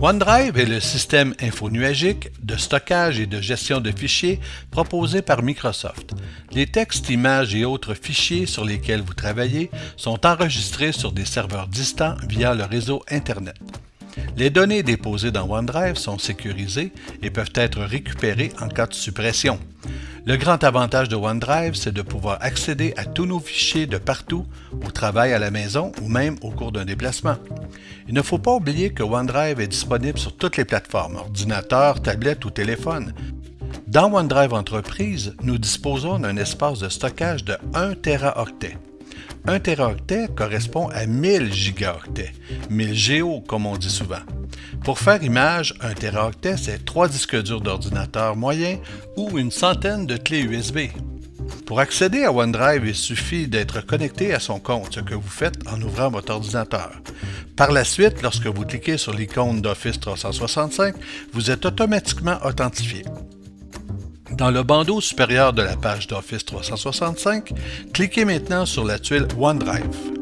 OneDrive est le système infonuagique de stockage et de gestion de fichiers proposé par Microsoft. Les textes, images et autres fichiers sur lesquels vous travaillez sont enregistrés sur des serveurs distants via le réseau Internet. Les données déposées dans OneDrive sont sécurisées et peuvent être récupérées en cas de suppression. Le grand avantage de OneDrive, c'est de pouvoir accéder à tous nos fichiers de partout, au travail, à la maison ou même au cours d'un déplacement. Il ne faut pas oublier que OneDrive est disponible sur toutes les plateformes, ordinateur, tablette ou téléphone. Dans OneDrive Entreprise, nous disposons d'un espace de stockage de 1 Teraoctet. 1 Teraoctet correspond à 1000 gigaoctets, 1000 GO comme on dit souvent. Pour faire image, 1 Teraoctet, c'est 3 disques durs d'ordinateur moyen ou une centaine de clés USB. Pour accéder à OneDrive, il suffit d'être connecté à son compte, ce que vous faites en ouvrant votre ordinateur. Par la suite, lorsque vous cliquez sur l'icône d'Office 365, vous êtes automatiquement authentifié. Dans le bandeau supérieur de la page d'Office 365, cliquez maintenant sur la tuile OneDrive.